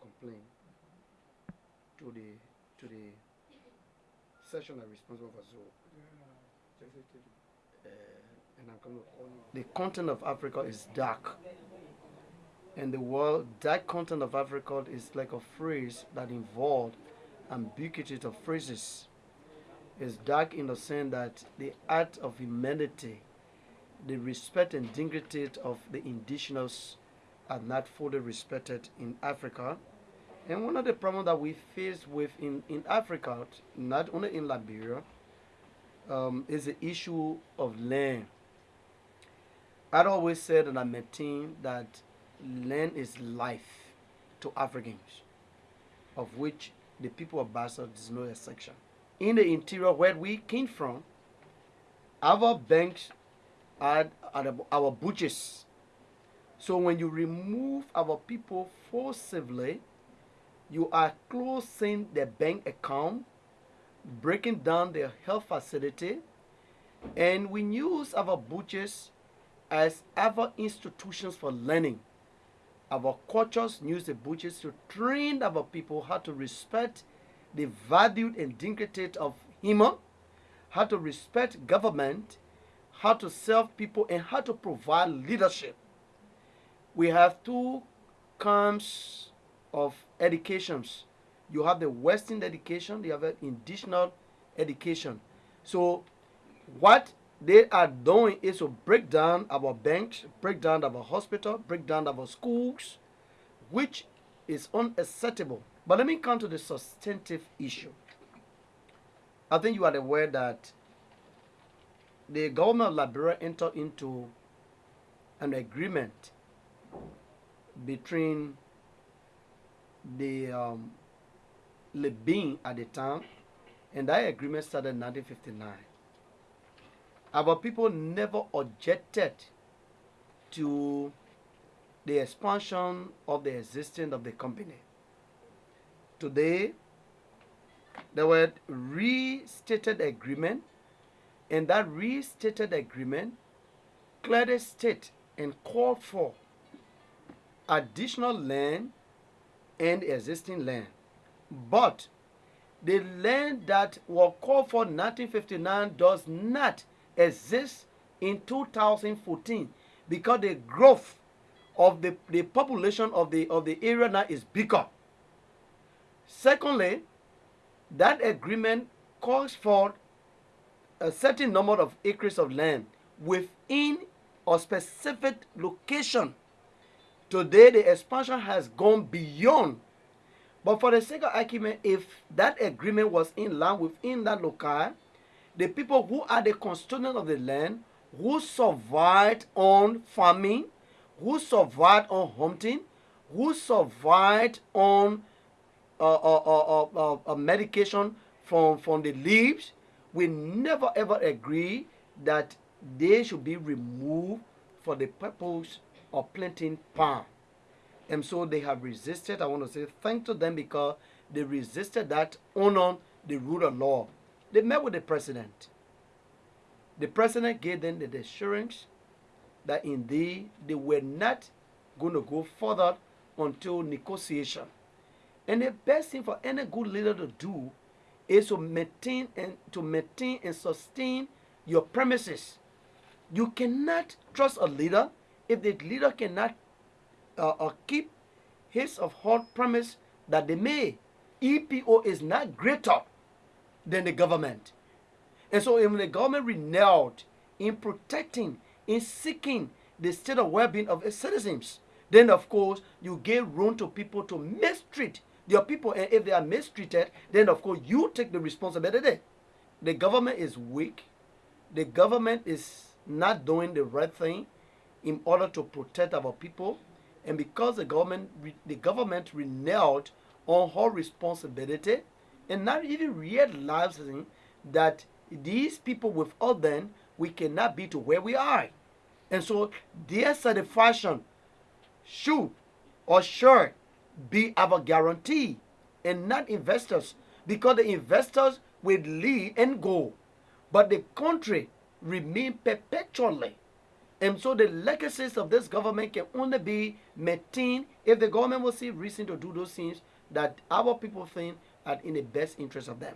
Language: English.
complaint to the to the section that responsible for Zoe. Uh, and I'm to. The continent of Africa is dark. And the world, that continent of Africa is like a phrase that involved ambiguity of phrases. It's dark in the sense that the art of humanity, the respect and dignity of the indigenous are not fully respected in Africa. And one of the problems that we face with in, in Africa, not only in Liberia, um, is the issue of land. I'd always said and I maintain that land is life to Africans, of which the people of Bassa is no exception. In the interior where we came from, our banks are, are our butchers. So when you remove our people forcibly, you are closing their bank account, breaking down their health facility, and we use our butchers as our institutions for learning. Our cultures use the butchers to train our people how to respect the value and dignity of human, how to respect government, how to serve people, and how to provide leadership. We have two kinds of educations. You have the Western education, you have an indigenous education. So what they are doing is to break down our banks, break down our hospital, break down our schools, which is unacceptable. But let me come to the substantive issue. I think you are aware that the government of Liberia entered into an agreement between the um, at the time, and that agreement started in 1959. Our people never objected to the expansion of the existence of the company. Today, there were restated agreement, and that restated agreement clearly state and called for additional land and existing land. But the land that was called for 1959 does not exist in 2014 because the growth of the, the population of the of the area now is bigger. Secondly, that agreement calls for a certain number of acres of land within a specific location. Today, the expansion has gone beyond. But for the sake of argument, if that agreement was in line within that locale, the people who are the custodians of the land, who survived on farming, who survived on hunting, who survived on uh, uh, uh, uh, medication from, from the leaves, we never ever agree that they should be removed for the purpose of planting palm. And so they have resisted. I want to say thank to them because they resisted that honor the rule of law. They met with the president. The president gave them the assurance that indeed they were not going to go further until negotiation. And the best thing for any good leader to do is to maintain and to maintain and sustain your premises. You cannot trust a leader if the leader cannot uh, uh, keep his or her promise that they made. EPO is not greater than the government. And so when the government renewed in protecting, in seeking the state of well-being of its citizens, then of course you give room to people to mistreat your people. And if they are mistreated, then of course you take the responsibility. The government is weak. The government is not doing the right thing in order to protect our people. And because the government, the government reneged on her responsibility, and not even realizing that these people without them, we cannot be to where we are. And so their satisfaction should or should be our guarantee and not investors because the investors will leave and go but the country remain perpetually And so the legacies of this government can only be maintained if the government will see reason to do those things that our people think are in the best interest of them.